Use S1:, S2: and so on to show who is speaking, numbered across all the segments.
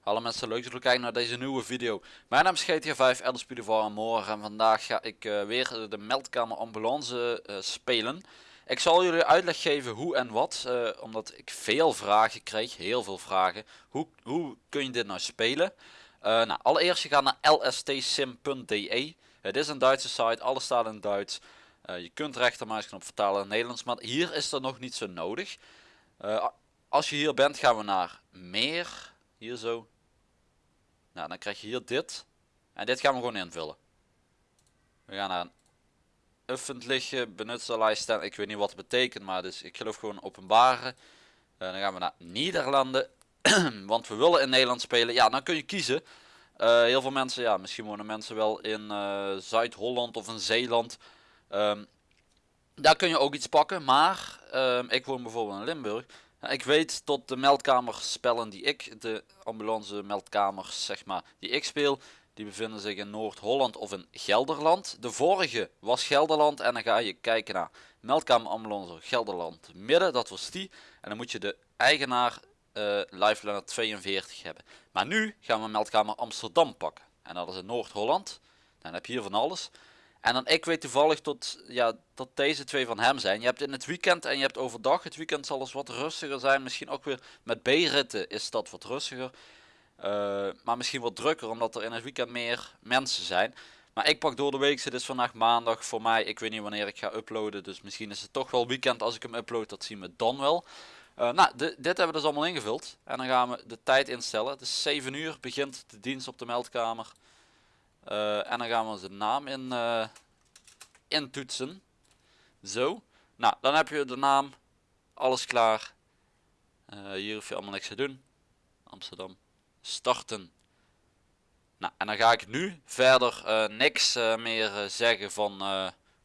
S1: Hallo mensen, leuk dat jullie kijken naar deze nieuwe video. Mijn naam is GTA 5, Elderspeed en morgen en vandaag ga ik eh, weer de meldkamer ambulance eh, spelen. Ik zal jullie uitleg geven hoe en wat, eh, omdat ik veel vragen kreeg, heel veel vragen. Hoe, hoe kun je dit nou spelen? nou, allereerst je gaat naar lstsim.de. Het is een Duitse site, alles staat in Duits. Je kunt rechtermuisknop vertalen in Nederlands, maar hier is dat nog niet zo nodig. als je hier bent gaan we naar meer, hier zo, nou, dan krijg je hier dit. En dit gaan we gewoon invullen. We gaan naar een öffentliche benutzerlijst staan. Ik weet niet wat het betekent, maar dus ik geloof gewoon openbare. Uh, dan gaan we naar Nederlanden. Want we willen in Nederland spelen. Ja, dan kun je kiezen. Heel veel mensen, ja, misschien wonen mensen wel in Zuid-Holland of in Zeeland. Um, daar kun je ook iets pakken, maar um, ik woon bijvoorbeeld in Limburg. Ik weet tot de meldkamerspellen die ik, de ambulance meldkamers zeg maar, die ik speel, die bevinden zich in Noord-Holland of in Gelderland. De vorige was Gelderland en dan ga je kijken naar meldkamer ambulance Gelderland midden, dat was die. En dan moet je de eigenaar uh, Lifeliner 42 hebben. Maar nu gaan we meldkamer Amsterdam pakken. En dat is in Noord-Holland. Dan heb je hier van alles. En dan ik weet toevallig tot, ja, dat deze twee van hem zijn. Je hebt in het weekend en je hebt overdag. Het weekend zal eens wat rustiger zijn. Misschien ook weer met B-ritten is dat wat rustiger. Uh, maar misschien wat drukker omdat er in het weekend meer mensen zijn. Maar ik pak door de week. Het is vandaag maandag voor mij. Ik weet niet wanneer ik ga uploaden. Dus misschien is het toch wel weekend als ik hem upload. Dat zien we dan wel. Uh, nou, dit hebben we dus allemaal ingevuld. En dan gaan we de tijd instellen. Het is 7 uur. Begint de dienst op de meldkamer. Uh, en dan gaan we onze naam in, uh, intoetsen. Zo. Nou, dan heb je de naam. Alles klaar. Uh, hier hoef je allemaal niks te doen. Amsterdam. Starten. Nou, en dan ga ik nu verder niks meer zeggen van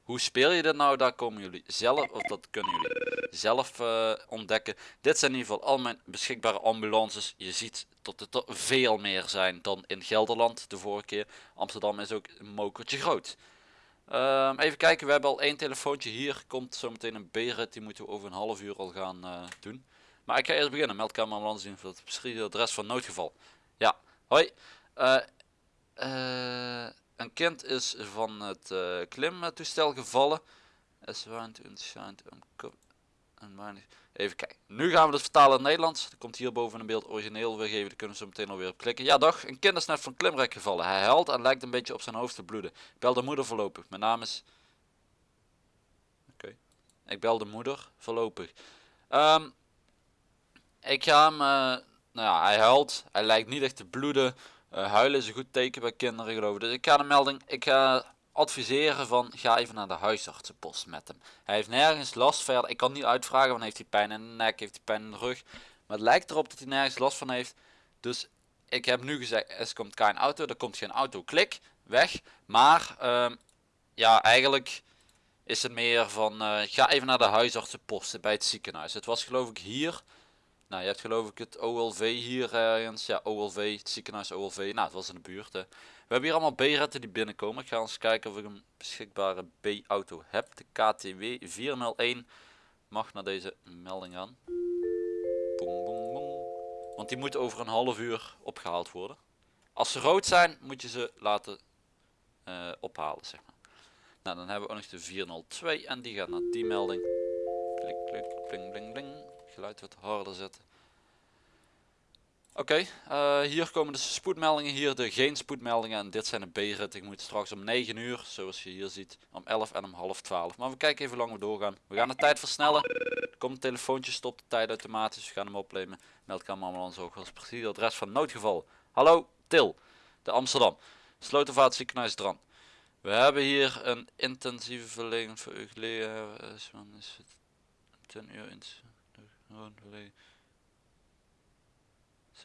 S1: hoe speel je dit nou? Daar komen jullie zelf, of dat kunnen jullie zelf uh, ontdekken. Dit zijn in ieder geval al mijn beschikbare ambulances. Je ziet dat het er veel meer zijn dan in Gelderland de vorige keer. Amsterdam is ook een mokertje groot. Um, even kijken, we hebben al één telefoontje. Hier komt zometeen een beret, die moeten we over een half uur al gaan uh, doen. Maar ik ga eerst beginnen. Meldkamer ambulance zien voor het adres van noodgeval. Ja, hoi. Uh, uh, een kind is van het uh, klimtoestel gevallen. Even kijken. Nu gaan we dus vertalen in het Nederlands. Er komt hier boven een beeld origineel weergeven. Daar kunnen we zo meteen alweer op klikken. Ja, dag. Een kind is net van klimrek gevallen. Hij huilt en lijkt een beetje op zijn hoofd te bloeden. Ik bel de moeder voorlopig. Mijn naam is... Oké. Ik bel de moeder voorlopig. Um, ik ga hem... Uh, nou ja, hij huilt. Hij lijkt niet echt te bloeden. Uh, huilen is een goed teken bij kinderen geloof ik. Dus ik ga de melding, ik ga adviseren van ga even naar de huisartsenpost met hem. Hij heeft nergens last verder. Ik kan niet uitvragen van heeft hij pijn in de nek, heeft hij pijn in de rug. Maar het lijkt erop dat hij nergens last van heeft. Dus ik heb nu gezegd, er komt geen auto, er komt geen auto, klik, weg. Maar uh, ja, eigenlijk is het meer van uh, ga even naar de huisartsenpost bij het ziekenhuis. Het was geloof ik hier nou, je hebt geloof ik het OLV hier ergens. Ja, OLV, het ziekenhuis OLV. Nou, het was in de buurt. Hè. We hebben hier allemaal B-retten die binnenkomen. Ik ga eens kijken of ik een beschikbare B-auto heb. De KTW 401 mag naar deze melding gaan. Boom, boom, boom. Want die moet over een half uur opgehaald worden. Als ze rood zijn, moet je ze laten uh, ophalen, zeg maar. Nou, dan hebben we ook nog de 402 en die gaat naar die melding. Klik, klik, bling, bling, bling geluid wat harder zetten. Oké, uh, hier komen de spoedmeldingen, hier de geen spoedmeldingen en dit zijn de B-rit. Ik moet straks om 9 uur, zoals je hier ziet, om 11 en om half 12. Maar we kijken even hoe lang we doorgaan. We gaan de tijd versnellen. Er komt telefoontje, stopt de tijd automatisch. We gaan hem opnemen. Meldkamer ambulance ook als precies adres van noodgeval. Hallo, Til, de Amsterdam. Slotenvaart ziekenhuis Dran. We hebben hier een intensieve verlening voor u. Is het 10 uur in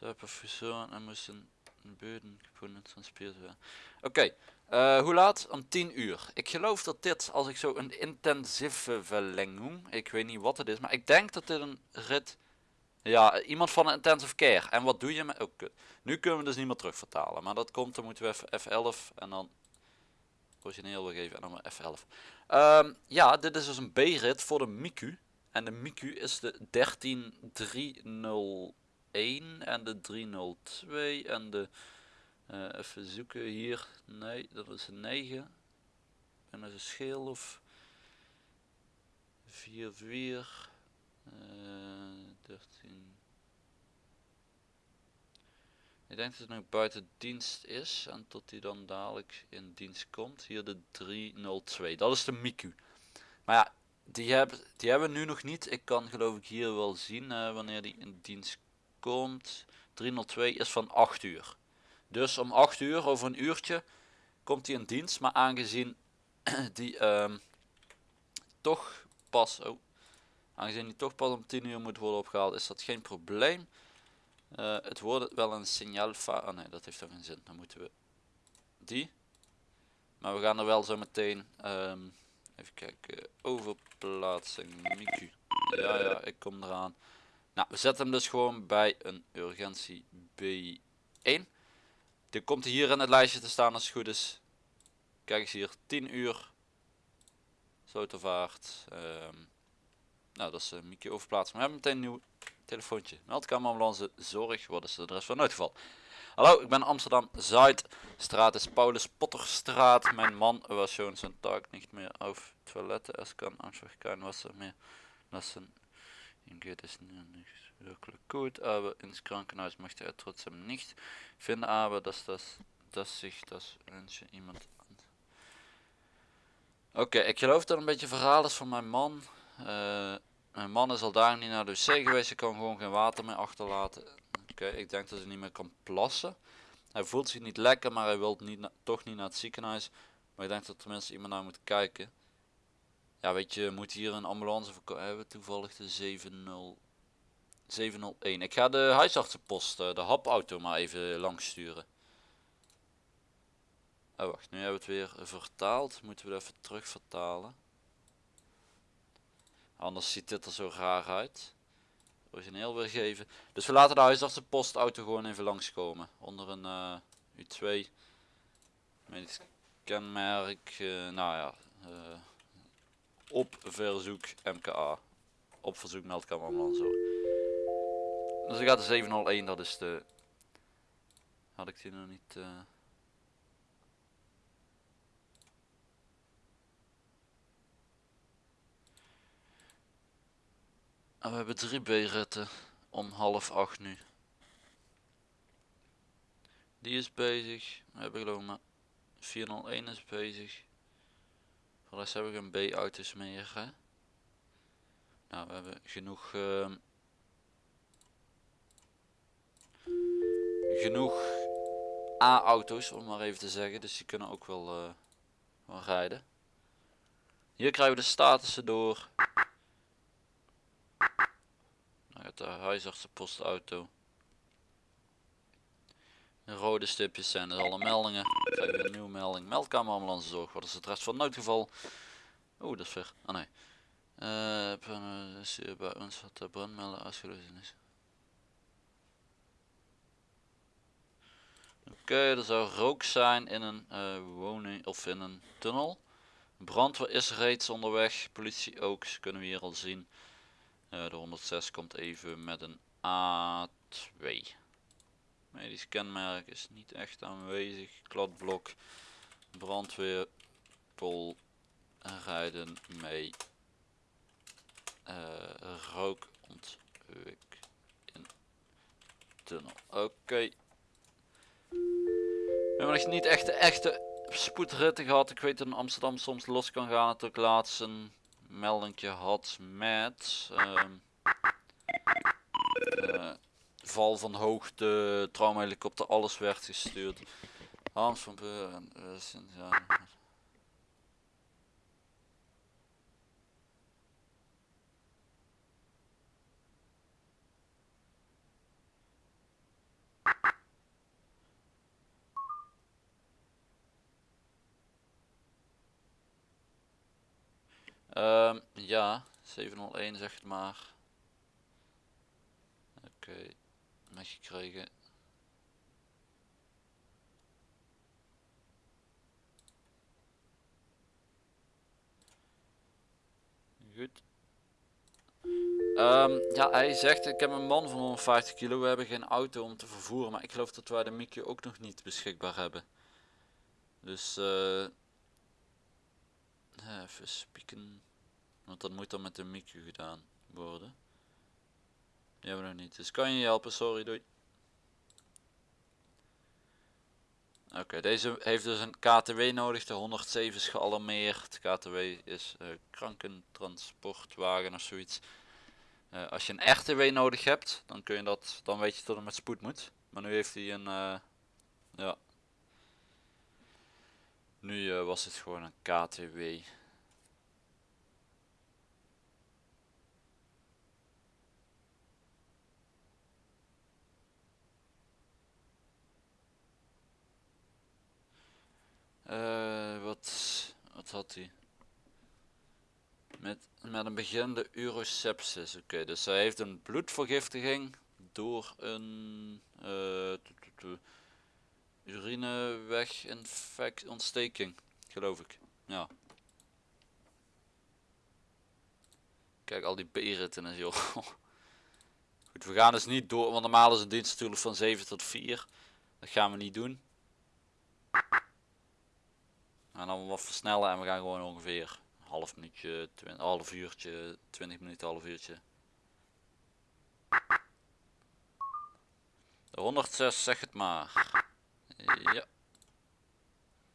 S1: hebben fusion en moesten beuden gevonden transpierd werden. Oké, okay. uh, hoe laat? Om 10 uur. Ik geloof dat dit, als ik zo een intensieve verlenging, ik weet niet wat het is, maar ik denk dat dit een rit, ja, iemand van een intensive care. En wat doe je met, oh, nu kunnen we dus niet meer terug vertalen, maar dat komt, dan moeten we even F11 en dan origineel wil geven en dan maar F11. Ehm, ja, dit is dus een B-rit voor de Miku. En de Miku is de 13301 en de 302 en de... eh, even zoeken hier. Nee, dat is een 9. En dat is een scheel of... 4, 4... eh 13... Ik denk dat het nog buiten dienst is en tot hij dan dadelijk in dienst komt. Hier de 302, dat is de Miku. Maar ja, die hebben, die hebben we nu nog niet. Ik kan geloof ik hier wel zien eh, wanneer die in dienst komt. 302 is van 8 uur. Dus om 8 uur, over een uurtje, komt hij in dienst. Maar aangezien die ehm, toch pas, oh, aangezien die toch pas om 10 uur moet worden opgehaald, is dat geen probleem. Eh, het wordt wel een signaal. Oh nee, dat heeft toch geen zin. Dan moeten we die. Maar we gaan er wel zo meteen. ehm, even kijken. Overplaatsing. Miku. Ja, ja, ik kom eraan. Nou, we zetten hem dus gewoon bij een urgentie B1. Die komt hier in het lijstje te staan als het goed is. Kijk eens hier, 10 uur. Slotervaart. Ehm nou, dat is uh, Mickey overplaatsen. We hebben meteen een nieuw telefoontje. Meldkamer ambulance zorg. Wat is de adres van noodgeval? Hallo, ik ben Amsterdam Zuid. Straat is Paulus Potterstraat. Mijn man was schon zijn taak niet meer auf toiletten. Es kan einfach kein Wasser meer lassen. Ihm geht es nicht wirklich gut, aber ins Krankenhaus möchte er trotzdem nicht. Finde aber, dass das, dass sich das wünsche iemand. Oké, ik geloof dat een beetje verhaal is van mijn man. Eh, mijn man is al daar niet naar de wc geweest. Hij kan gewoon geen water meer achterlaten. Oké, ik denk dat hij niet meer kan plassen. Hij voelt zich niet lekker, maar hij wil niet toch niet naar het ziekenhuis. Maar ik denk dat tenminste iemand naar moet kijken. Ja, weet je, moet hier een ambulance voor Hebben toevallig de 70, 701. Ik ga de huisartsenpost, eh, de hapauto maar even langs sturen. Oh wacht, nu hebben we het weer vertaald. Moeten we het even terug vertalen. Anders ziet dit er zo raar uit. Origineel weergeven. Dus we laten de huisartsenpostauto gewoon even langskomen. Onder een eh, U2. Medisch kenmerk. eh, nou ja. eh, op verzoek MKA. Op verzoek meldkamer ambulance. Dus ik ga de 701, dat is de... Had ik die nog niet... En we hebben drie B-ritten om half acht nu. Die is bezig. We hebben geloof ik maar 401 is bezig. Voor de rest hebben we geen B-auto's meer. Nou, we hebben genoeg. ehm, genoeg A-auto's, om maar even te zeggen. Dus die kunnen ook wel, wel rijden. Hier krijgen we de statussen door. Gaat de huisartsenpostauto. De rode stipjes zijn dus alle meldingen. Krijgen we een nieuwe melding. Meldkamer ambulance zorg. Wat is het rest van noodgeval? Oeh, dat is ver. Ah nee. Uh, is hier bij ons wat de brandmelder is. Oké, er zou rook zijn in een eh, woning of in een tunnel. Brandweer is reeds onderweg. Politie ook, kunnen we hier al zien. Eh, de 106 komt even met een A2. Medisch kenmerk is niet echt aanwezig. Kladblok. Brandweer. Pol. Rijden mee. Eh rook ontwik in tunnel. Oké. We hebben nog niet echt de echte spoedritten gehad. Ik weet dat in Amsterdam soms los kan gaan. Laatst een meldingje had met ehm, eh, val van hoogte, traumahelikopter, alles werd gestuurd. Hans van Beuren, eh, ja. Ehm, ja, 701 zeg het maar. Oké, okay. meegekregen. Goed. Um, ja, hij zegt, ik heb een man van 150 kilo, we hebben geen auto om te vervoeren, maar ik geloof dat wij de Mickey ook nog niet beschikbaar hebben. Dus... eh even spieken, want dat moet dan met de Miekje gedaan worden. Die hebben we nog niet, dus kan je je helpen, sorry, doei. Oké, deze heeft dus een KTW nodig, de 107 is gealarmeerd. KTW is eh krankentransportwagen of zoiets. Eh, als je een RTW nodig hebt, dan kun je dat, dan weet je dat het met spoed moet. Maar nu heeft hij een, eh, ja. Nu eh, was het gewoon een KTW. Eh, wat, wat had hij? Met, met een beginnende urosepsis. Oké, dus hij heeft een bloedvergiftiging door een uh, urineweginfect ontsteking, geloof ik. Ja. Kijk, al die B-ritten en joh. Goed, we gaan dus niet door, want normaal is een dienst natuurlijk van 7 tot 4. Dat gaan we niet doen. En dan wat versnellen en we gaan gewoon ongeveer een half minuutje, twin, half uurtje, 20 minuten, half uurtje. De 106, zeg het maar. Ja.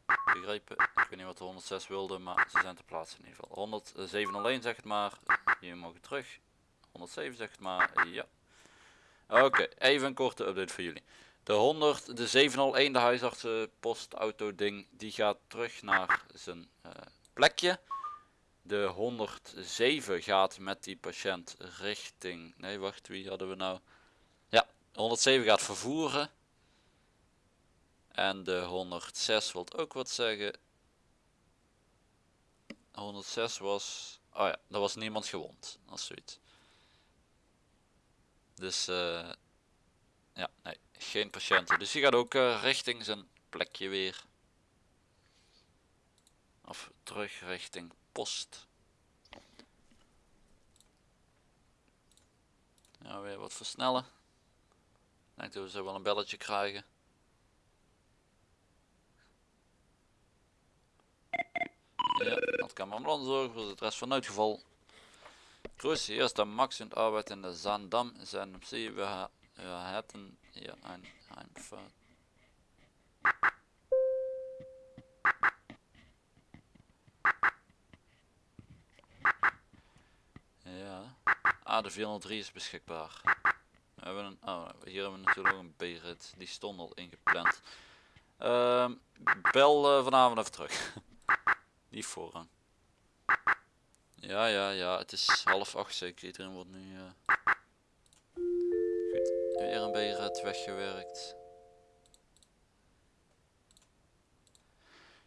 S1: Begrepen. Ik weet niet wat de 106 wilde, maar ze zijn te plaatsen in ieder geval. 10701 zeg het maar. Hier mogen terug. 107 zeg het maar. Ja. Oké, even een korte update voor jullie. De 100, de 701, de huisartsenpostauto ding, die gaat terug naar zijn uh, plekje. De 107 gaat met die patiënt richting, nee wacht, wie hadden we nou? Ja, 107 gaat vervoeren. En de 106 wilt ook wat zeggen. 106 was, oh ja, er was niemand gewond, als zoiets. Dus, uh, ja, nee geen patiënten. Dus die gaat ook uh, richting zijn plekje weer. Of terug richting post. Ja, weer wat versnellen. Ik denk dat we zo wel een belletje krijgen. Ja, dat kan ambulance zorgen voor het rest van uitgeval. Grüße, hier ist der Max und arbeitet in der Zandam. Zijn MC, we, we hätten hier ein Heimfahrt. Ja. Ah, de 403 is beschikbaar. We hebben een, oh, hier hebben we natuurlijk ook een B-rit. Die stond al ingepland. Uh, bel uh, vanavond even terug. Voorrang. Ja, ja, ja. Het is half acht zeker. Iedereen wordt nu... Uh... Een B-rit weggewerkt.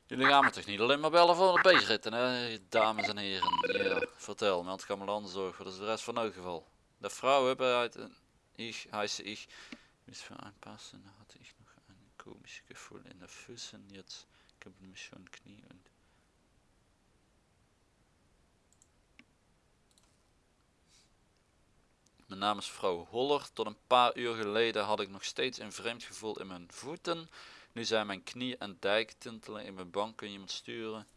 S1: Jullie gaan me toch niet alleen maar bellen voor de B-ritten, hè, dames en heren. Ja, vertel, meld zorg voor de rest van het geval. De vrouw hebben uit een ich, heiße ich, mis paar Stunden hatte ich noch ein komisches Gefühl in der Füßen, jetzt gibt mich schon Knie Is vrouw Holler. Tot een paar uur geleden had ik nog steeds een vreemd gevoel in mijn voeten. Nu zijn mijn knie en dijk tintelen in mijn bank. Kun je iemand sturen?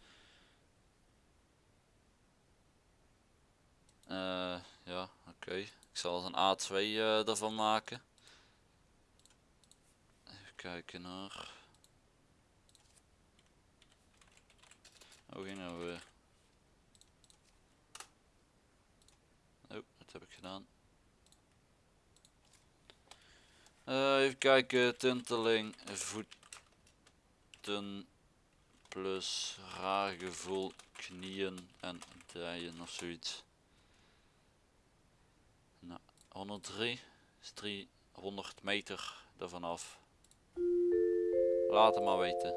S1: Uh, ja, oké. Ik zal een A2 uh, ervan maken. Even kijken naar... Oh, ging nou weer. Oh, dat heb ik gedaan. Uh, even kijken, tinteling, voeten plus raar gevoel, knieën en dijen of zoiets. Nou, 103 is 300 meter ervan af. Laat het maar weten.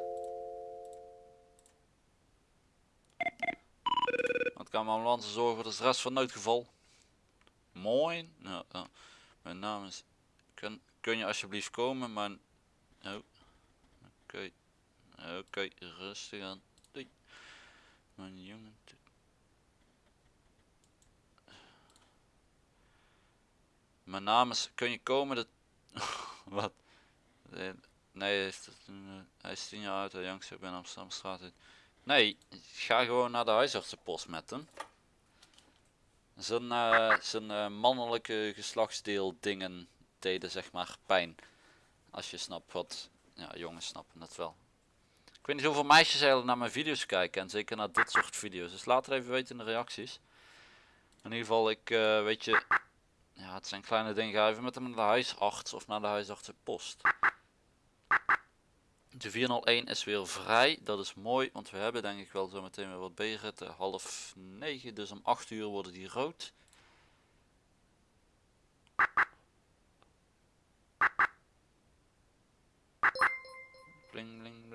S1: Wat kan mijn ambulance zorgen voor de rest van noodgeval? Mooi. Nou, nou, mijn naam is... Kun, kun je alsjeblieft komen, maar... Oh. Oké. Oké, rustig aan. Doei. Mijn jongen... Mijn naam is... Kun je komen? Dat... Wat? Nee, hij is tien jaar oud. Hij jongste ik ben Amsterdamstraat. Nee, ga gewoon naar de huisartsenpost met hem. Zijn, uh, zijn eh, mannelijke geslachtsdeel dingen zeg maar pijn. Als je snapt wat, ja jongens snappen het wel. Ik weet niet hoeveel meisjes eigenlijk naar mijn video's kijken en zeker naar dit soort video's. Dus laat het even weten in de reacties. In ieder geval, ik weet je, ja het zijn kleine dingen. Ga even met hem naar de huisarts of naar de huisartsenpost. De 401 is weer vrij, dat is mooi, want we hebben denk ik wel zo meteen weer wat B-ritten. Half 9, dus om 8 uur worden die rood.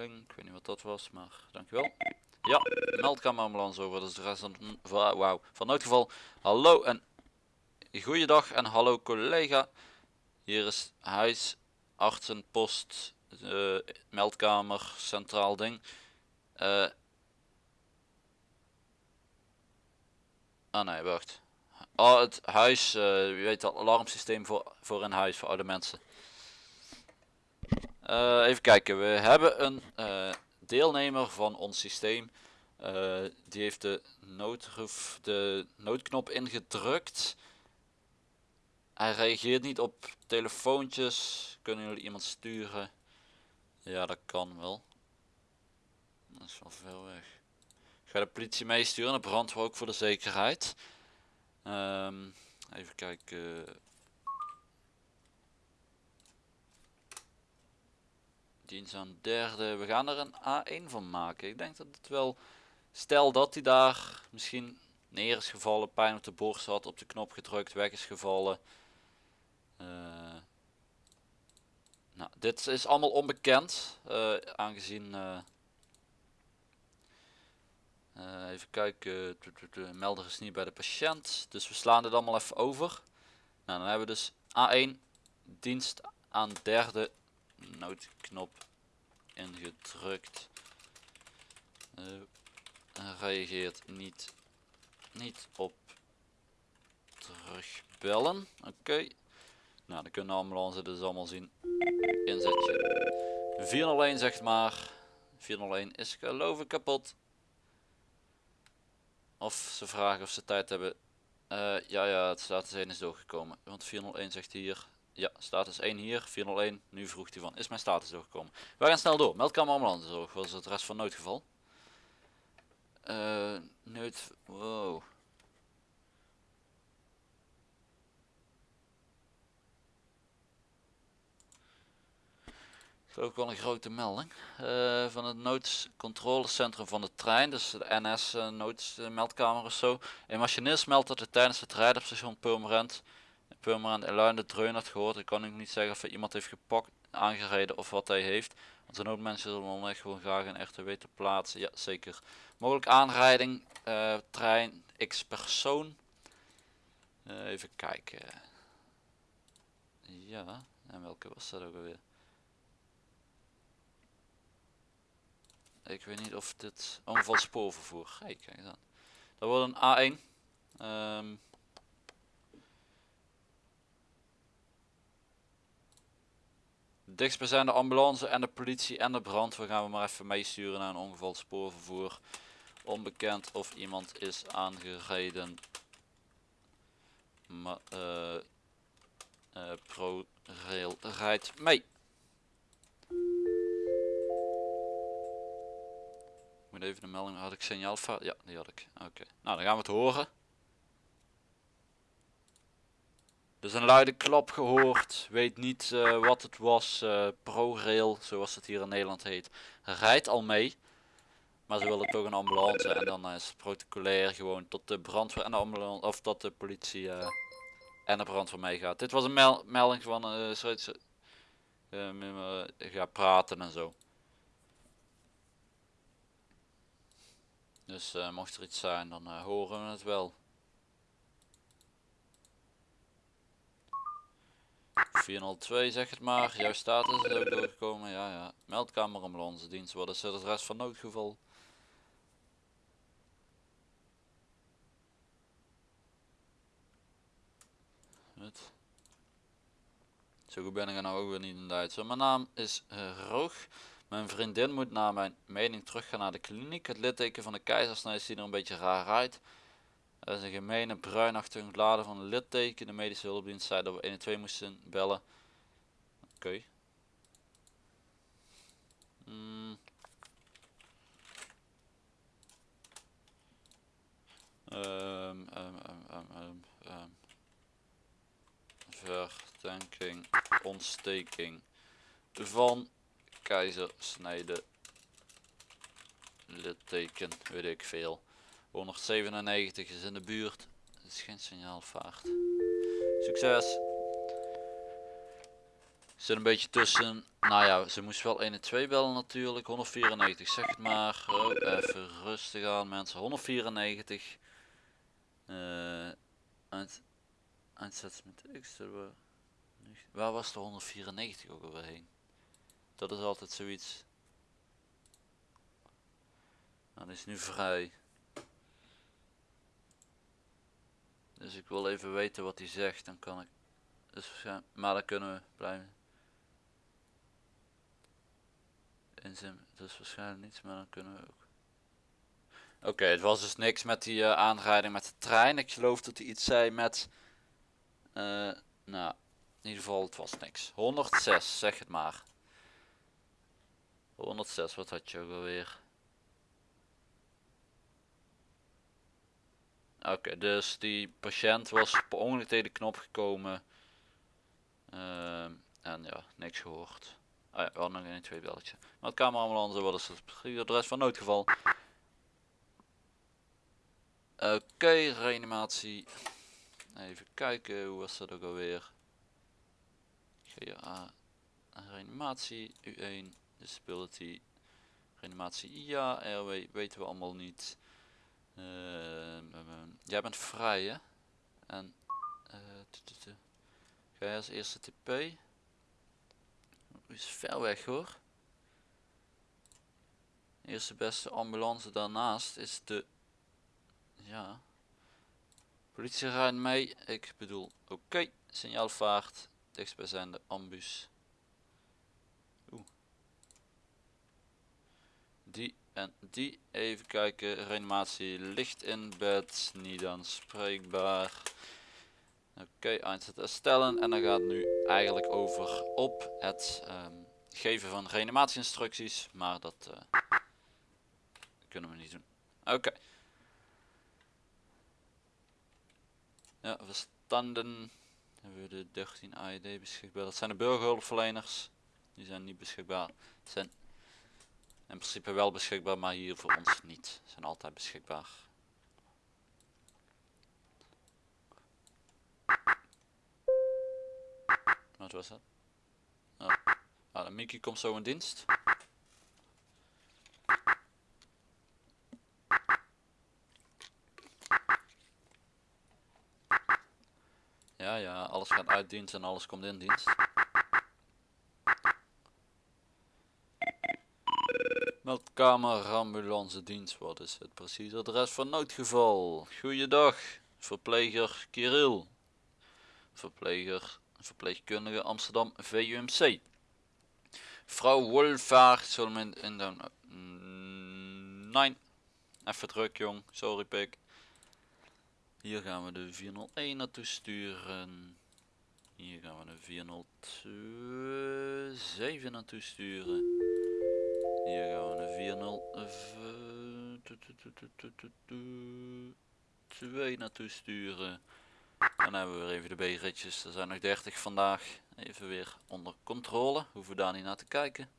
S1: Ik weet niet wat dat was, maar dankjewel. Ja, meldkamerambulance over, is de rest van, wauw, van noodgeval. Hallo en goeiedag en hallo collega. Hier is huisartsenpost uh, meldkamer, centraal ding. Uh, ah nee, wacht. Oh, het huis, uh, je weet dat alarmsysteem voor, voor in huis, voor oude mensen. Uh, even kijken, we hebben een uh, deelnemer van ons systeem. Uh, die heeft de, de noodknop ingedrukt. Hij reageert niet op telefoontjes. Kunnen jullie iemand sturen? Ja, dat kan wel. Dat is wel veel weg. Ik ga de politie meesturen, de brandweer ook voor de zekerheid. Um, even kijken. Dienst aan derde. We gaan er een A1 van maken. Ik denk dat het wel... Stel dat hij daar misschien neer is gevallen, pijn op de borst had, op de knop gedrukt, weg is gevallen. Uh, nou, dit is allemaal onbekend, uh, aangezien... Uh, even kijken, de melder is niet bij de patiënt, dus we slaan dit allemaal even over. Nou, dan hebben we dus A1, dienst aan derde noodknop ingedrukt. reageert niet, niet op terugbellen. Oké. Nou, dan kunnen de ambulance dus allemaal zien. Inzetje. 401 zegt maar. 401 is geloof ik kapot. Of ze vragen of ze tijd hebben. Uh, ja, ja, het status 1 is doorgekomen. Want 401 zegt hier. Ja, status 1 hier. 401. Nu vroeg hij van. Is mijn status doorgekomen? We gaan snel door. Meldkamer ambulance zorg. Was het rest van noodgeval. Uh, nood. Wow. ook wel een grote melding uh, van het noodcontrolecentrum van de trein, dus de NS uh, noodmeldkamer of zo. Een machinist meldt dat hij tijdens het rijden op station Purmerend, Purmerend en de dreun had gehoord. Ik kan ook niet zeggen of hij iemand heeft gepakt, aangereden of wat hij heeft. Want de noodmensen zullen echt gewoon graag een RTW te plaatsen. Ja, zeker. Mogelijk aanrijding, uh, trein, x persoon. even kijken. Ja, en welke was dat ook alweer? Ik weet niet of dit ongeval spoorvervoer. Hey, kijk aan. Dat wordt een A1. Um, dichtstbijzijnde ambulance en de politie en de brandweer gaan we maar even meesturen naar een ongeval spoorvervoer. Onbekend of iemand is aangereden. Maar uh, ProRail rijdt mee. moet even de melding, had ik signaalfout? Ja, die had ik. Oké, nou dan gaan we het horen. Dus een luide klap gehoord, weet niet uh, wat het was, uh, ProRail, zoals het hier in Nederland heet, rijdt al mee. Maar ze willen toch een ambulance en dan is het protocolair gewoon tot de brandweer en de ambulance, of tot de politie en de brandweer meegaat. Dit was een mel melding van uh, zoiets, ja, praten en zo. Dus mocht er iets zijn, dan horen we het wel. 402 zeg het maar, jouw status is ook doorgekomen, ja ja. Meldkamer ambulance dienst, wat is het rest van noodgeval? Het. Zo goed ben ik er nou ook weer niet in Duits. Mijn naam is uh, Roog. Mijn vriendin moet naar mijn mening teruggaan naar de kliniek. Het litteken van de keizersnij ziet er een beetje raar uit. Er is een gemene bruinachtige bladen van een litteken. De medische hulpdienst zei dat we 112 moesten bellen. Oké. Hmm. Um, um, um, verdenking ontsteking van keizersnede litteken weet ik veel 197 is in de buurt. Het is geen signaalvaart. Succes. Zit een beetje tussen nou ja ze moest wel 1 en 2 bellen natuurlijk. 194 zeg het maar. Even rustig aan mensen. 194 uh, uit, uitzet met x waar was de 194 ook alweer heen? Dat is altijd zoiets. Nou, dat is nu vrij dus ik wil even weten wat hij zegt dan kan ik dus, maar dan kunnen we blijven inzim is waarschijnlijk niets maar dan kunnen we ook Oké, het was dus niks met die uh, aanrijding met de trein. Ik geloof dat hij iets zei met... Uh, nou, in ieder geval het was niks. 106, zeg het maar. 106, wat had je ook alweer? Oké, dus die patiënt was per ongeluk tegen de knop gekomen. Uh, en ja, niks gehoord. Ah ja, we hadden nog een twee belletje. Maar het kamerambulance, wat is het adres van noodgeval? Oké, okay, reanimatie. Even kijken, hoe was dat ook alweer? GA, reanimatie, U1, disability, reanimatie, ja, RW, weten we allemaal niet. Uh, jij bent vrij hè? En, uh, ga je als eerste TP? is ver weg hoor. Eerste beste ambulance daarnaast is de ja. Politie rijdt mee. Ik bedoel, oké. Okay. Signaalvaart. Dichtstbijzijnde ambus. Oeh. Die en die. Even kijken. Reanimatie licht in bed. Niet aanspreekbaar. Oké, okay, eindzet herstellen. En dan gaat het nu eigenlijk over op het um, geven van reanimatie-instructies. Maar dat uh, kunnen we niet doen. Oké. Ja, verstanden. Hebben we de 13 AED beschikbaar. Dat zijn de burgerhulpverleners. Die zijn niet beschikbaar. Zijn in principe wel beschikbaar, maar hier voor ons niet. Zijn altijd beschikbaar. Wat was dat? Oh. Ah, de Mickey komt zo in dienst. Ja, ja, alles gaat uit dienst en alles komt in dienst. Meldkamer, ambulance dienst, wat is het precies adres van noodgeval? Goeiedag, verpleger Kirill. Verpleger, verpleegkundige Amsterdam VUMC. Vrouw Wolvaart, zullen we in de... Nee, even druk jong, sorry pik. Hier gaan we de 401 naartoe sturen. Hier gaan we de 407 naartoe sturen. Hier gaan we de 402 naartoe sturen. Dan hebben we weer even de B-ritjes. Er zijn nog 30 vandaag. Even weer onder controle. Hoeven we daar niet naar te kijken.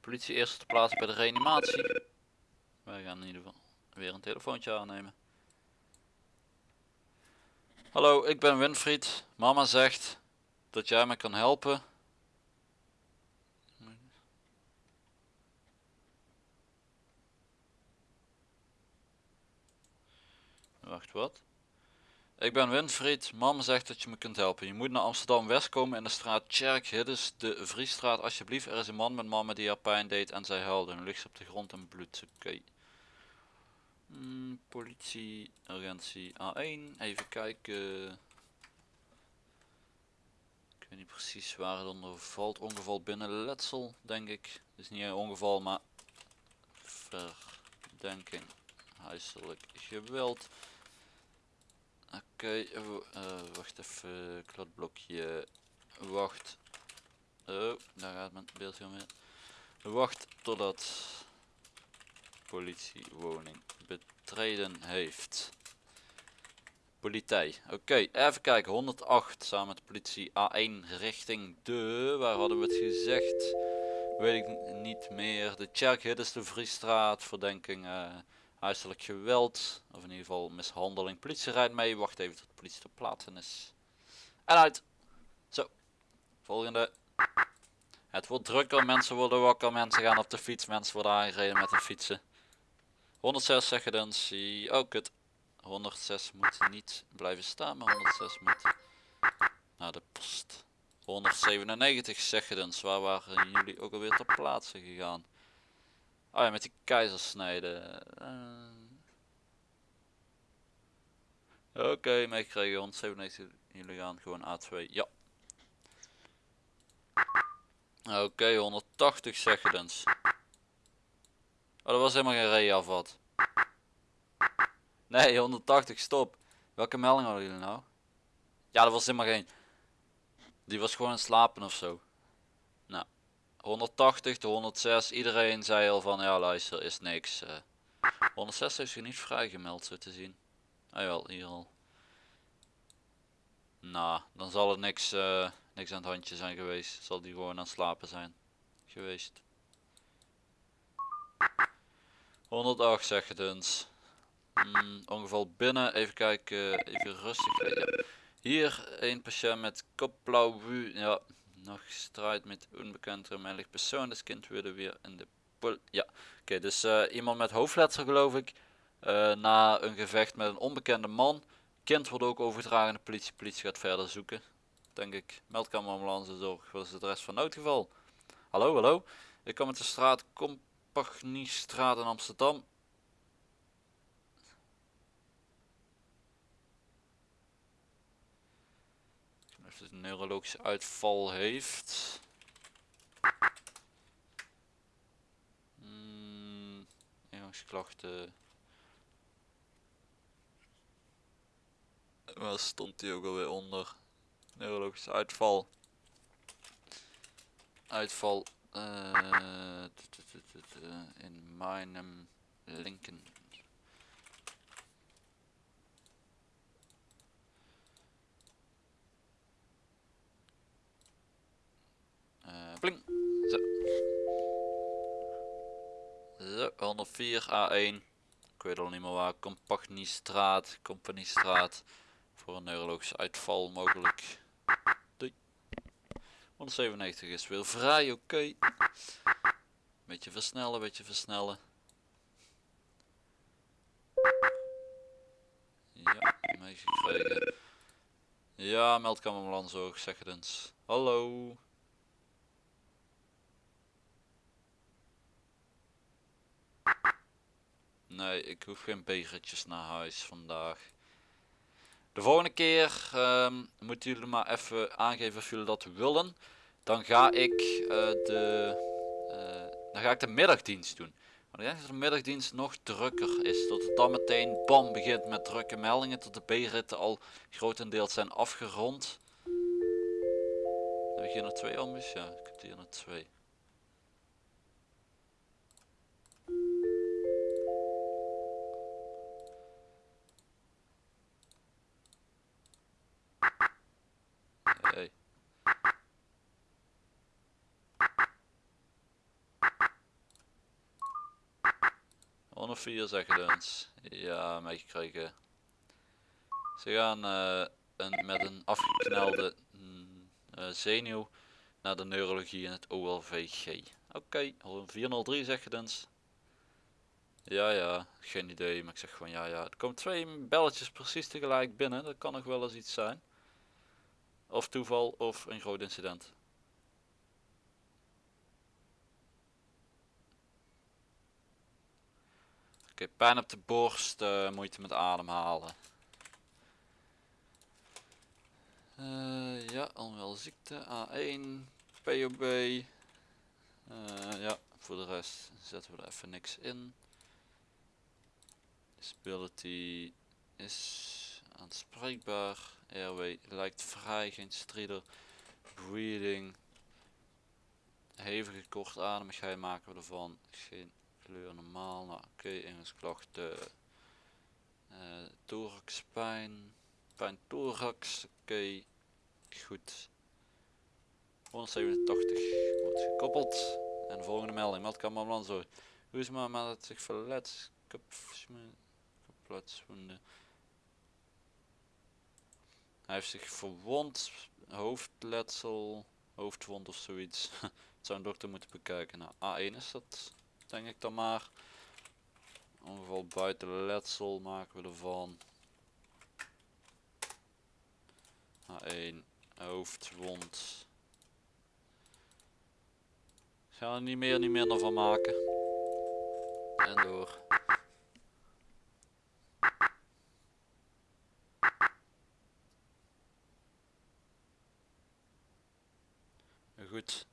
S1: Politie eerst te plaatsen bij de reanimatie. Wij gaan in ieder geval weer een telefoontje aannemen. Hallo, ik ben Winfried. Mama zegt dat jij me kan helpen. Wacht, wat? Ik ben Winfried. Mama zegt dat je me kunt helpen. Je moet naar Amsterdam West komen in de straat Tjerk Hiddes de Vriestraat. Alsjeblieft, er is een man met mama die haar pijn deed en zij huilde. Ligt op de grond en bloed. Oké. Hmm, politie, agentie A1. Even kijken. Ik weet niet precies waar het onder valt. Ongeval binnen letsel, denk ik. Het is niet een ongeval, maar verdenking huiselijk geweld. Oké, eh, wacht even, kladblokje. Wacht. Oh, daar gaat mijn beeldje weer. Wacht totdat politiewoning betreden heeft. Politie. Oké, even kijken. 108 samen met politie A1 richting de... Waar hadden we het gezegd? Weet ik niet meer. De Tjerkhit is de Vriestraat. Verdenking uh, huiselijk geweld. Of in ieder geval mishandeling. Politie rijdt mee. Wacht even tot de politie ter plaatse is. En uit. Zo. Volgende. Het wordt drukker. Mensen worden wakker. Mensen gaan op de fiets. Mensen worden aangereden met de fietsen. 106 zeggen dan. Zie. Oh kut. 106 moet niet blijven staan. Maar 106 moet naar de post. 197 zeggens, waar waren jullie ook alweer ter plaatse gegaan? Oh ja, met die keizersnijden. Uh... Oké, okay, meegekregen, 197, jullie gaan gewoon A2, ja. Oké, okay, 180 zeggens. Oh, dat was helemaal geen rij afvat. Nee, 180, stop. Welke melding hadden jullie nou? Ja, dat was helemaal geen... Die was gewoon aan het slapen of zo. Nou, 180 de 106. Iedereen zei al van ja luister is niks. Uh, 106 heeft zich niet vrijgemeld zo te zien. Ah wel, hier al. Nou, dan zal het niks, uh, niks aan het handje zijn geweest. Zal die gewoon aan het slapen zijn geweest. 108 zeg het eens. Mm, ongeval binnen, even kijken, even rustig. Ja. Hier een patiënt met kopblauw, ja, nog strijd met onbekend remelijk persoon. Dus kind willen weer in de pol. Ja, oké, dus uh, iemand met hoofdletsel geloof ik. Uh, na een gevecht met een onbekende man. Kind wordt ook overgedragen de politie. Politie gaat verder zoeken. Denk ik. Meldkamer ambulance zorg. Wat is de rest van noodgeval? Hallo, hallo. Ik kom met de straat Compagniestraat in Amsterdam. Een neurologische uitval heeft. Ingangsklachten. Waar stond die ook alweer onder? Neurologische uitval. Uitval uh, in mijn linken Zo, 104 A1. Ik weet al niet meer waar. Compagniestraat. Companiestraat. Voor een neurologische uitval mogelijk. Doei. 197 is weer vrij. Oké. Beetje versnellen, beetje versnellen. Ja, meegekregen. Ja, meldkamer zeg het eens. Hallo. Nee, ik hoef geen begertjes naar huis vandaag. De volgende keer um, moeten jullie maar even aangeven of jullie dat willen. Dan ga ik uh, de uh, dan ga ik de middagdienst doen. Maar ik denk dat de middagdienst nog drukker is. Dat het dan meteen bam begint met drukke meldingen. Tot de B-ritten al grotendeels zijn afgerond. Heb ik hier nog twee ambus? Ja, ik heb hier nog twee. 4 zeggen de eens. Ja, meegekregen. Eh, ze gaan uh, een, met een afgeknelde mm, eh, zenuw naar de neurologie in het OLVG. Oké, een 403 zeg je dan. Ja, ja, geen idee, maar ik zeg gewoon ja, ja. Er komen twee belletjes precies tegelijk binnen, dat kan nog wel eens iets zijn. Of toeval, of een groot incident. Oké, pijn op de borst, eh, moeite met ademhalen. Eh, ja, onwel ziekte, A1, POB. Eh, ja, voor de rest zetten we er even niks in. Disability is aanspreekbaar. Airway lijkt vrij, geen strider. Breathing. Hevige kortademigheid maken we ervan. Normaal. Nou, oké, ingensklachten. Uh, thorax pijn. Pijn thorax. Oké, goed. 187 wordt gekoppeld. En de volgende melding. Meldkamer ambulance. Hoe is maar met het zich verlet? Kaplotswonden. Hij heeft zich verwond, hoofdletsel, hoofdwond of zoiets. Zou een dokter moeten bekijken. Nou, A1 is dat, denk ik dan maar. Ongeval buiten letsel maken we ervan. A1, hoofdwond. Gaan er niet meer, niet minder van maken. En door. Goed.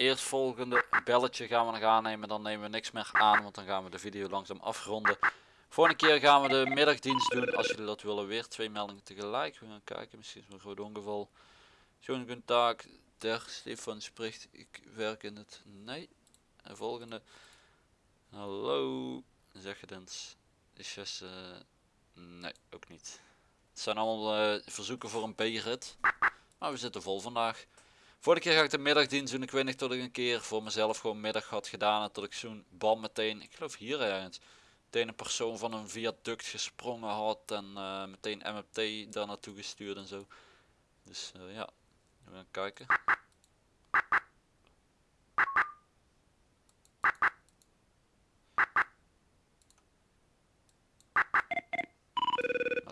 S1: Eerstvolgende belletje gaan we nog aannemen. Dan nemen we niks meer aan. Want dan gaan we de video langzaam afronden. Volgende keer gaan we de middagdienst doen. Als jullie dat willen. Weer twee meldingen tegelijk. We gaan kijken. Misschien is het een groot ongeval. Schoon taak. Der Stefan spreekt. Ik werk in het. Nee. En volgende. Hallo. Zeg het eens. Is Jesse. Nee, ook niet. Het zijn allemaal uh, verzoeken voor een B-rit. Maar we zitten vol vandaag. Vorige keer ga ik de middagdienst doen. Ik weet niet dat ik een keer voor mezelf gewoon middag had gedaan. En dat ik zo'n bam meteen, ik geloof hier ergens, meteen een persoon van een viaduct gesprongen had. En uh, meteen MMT daar naartoe gestuurd en zo. Dus uh, ja, we gaan kijken.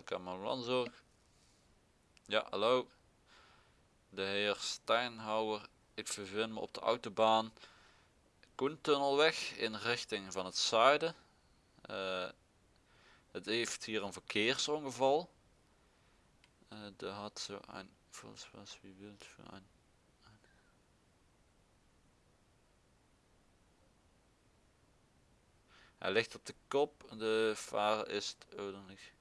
S1: Kan mijn landzorg. Ja, hallo de heer Steinhauer. Ik bevind me op de autobaan Koentunnelweg in richting van het zuiden. Uh, het heeft hier een verkeersongeval. Uh, had zo een, volgens was wie wilt voor een, Hij ligt op de kop, de vader is, oh dan ligt,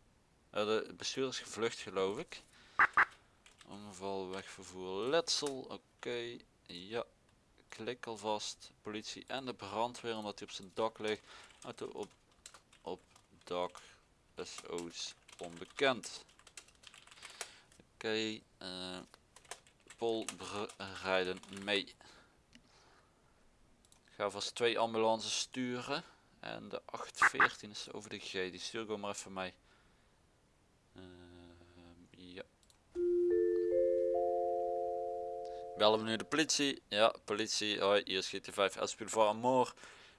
S1: uh, de bestuurder is gevlucht geloof ik. Ongeval wegvervoer letsel. Oké. Ja. Klik alvast. Politie en de brandweer omdat hij op zijn dak ligt. Auto op, op dak. SO's onbekend. Oké. Okay, uh, Pol rijden mee. Ik ga vast twee ambulances sturen. En de 814 is over de G. Die stuur ik maar even mee. Bellen we nu de politie? Ja, politie. Hoi, hier is GT5 Elspiel voor Amor.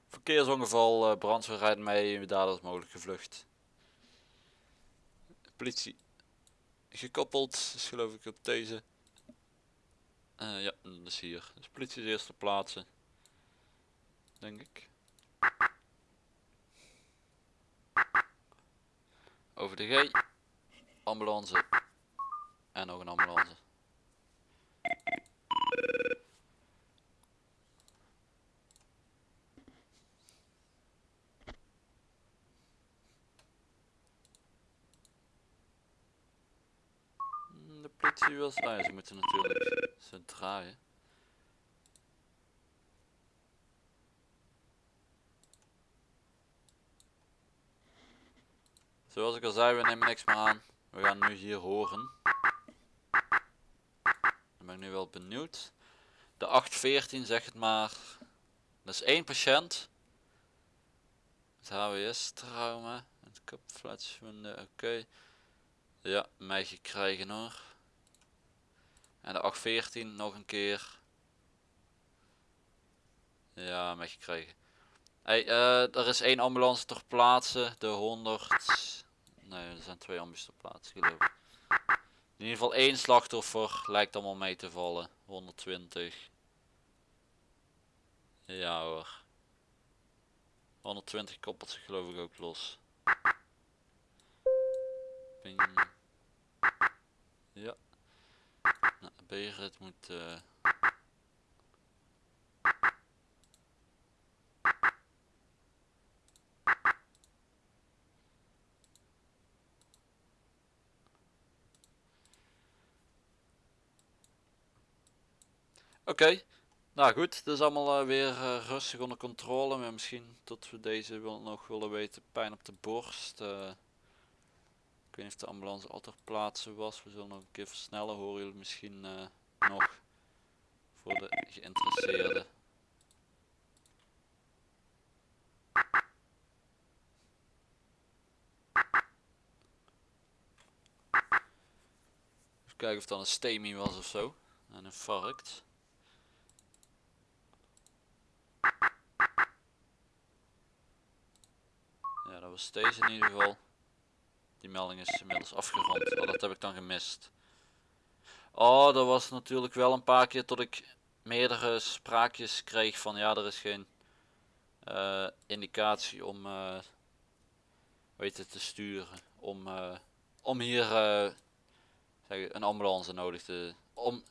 S1: Verkeersongeval, uh, brandweer rijdt mee, dader is mogelijk gevlucht. Politie gekoppeld, is geloof ik op deze. Uh, ja, dat is hier. Dus politie is eerste plaatsen. Denk ik. Over de G. Ambulance. En nog een ambulance. De politie wil... Ah ja, ze moeten natuurlijk ze draaien. Zoals ik al zei, we nemen niks meer aan. We gaan nu hier horen. Ben nu wel benieuwd. De 814 zeg het maar. Dat is één patiënt. Het HWS trauma. Het kopfletswonden. Oké. Ja, mij gekregen hoor. En de 814 nog een keer. Ja, mij gekregen. Hey, uh, er is één ambulance ter plaatse. De 100. Nee, er zijn twee ambulances ter plaatse geloof ik. In ieder geval één slachtoffer lijkt allemaal mee te vallen. 120. Ja hoor. 120 koppelt zich geloof ik ook los. Ping. Ja. Nou, B-rit moet... eh, Oké, nou goed, het is allemaal eh, weer eh, rustig onder controle. Maar misschien tot we deze wil, nog willen weten. Pijn op de borst. eh. ik weet niet of de ambulance al ter plaatse was. We zullen nog een keer versnellen. Horen jullie misschien nog voor de geïnteresseerden. Kijken of dat een STEMI was of zo. Een infarct. Was deze in ieder geval. Die melding is inmiddels afgerond. Oh, dat heb ik dan gemist. Oh, dat was natuurlijk wel een paar keer tot ik meerdere spraakjes kreeg van ja, er is geen eh, indicatie om eh weet te sturen. Om, eh, om hier zeg, een ambulance nodig te... Om,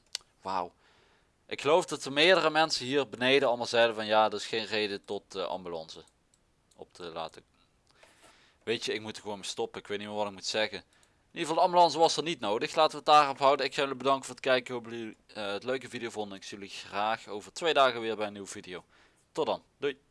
S1: wauw. Ik geloof dat er meerdere mensen hier beneden allemaal zeiden van ja, er is geen reden tot ambulance op te laten. Weet je, ik moet er gewoon stoppen. Ik weet niet meer wat ik moet zeggen. In ieder geval, de ambulance was er niet nodig. Laten we het daarop houden. Ik ga jullie bedanken voor het kijken. Ik hoop jullie eh, het leuke video vonden. Ik zie jullie graag over twee dagen weer bij een nieuwe video. Tot dan. Doei.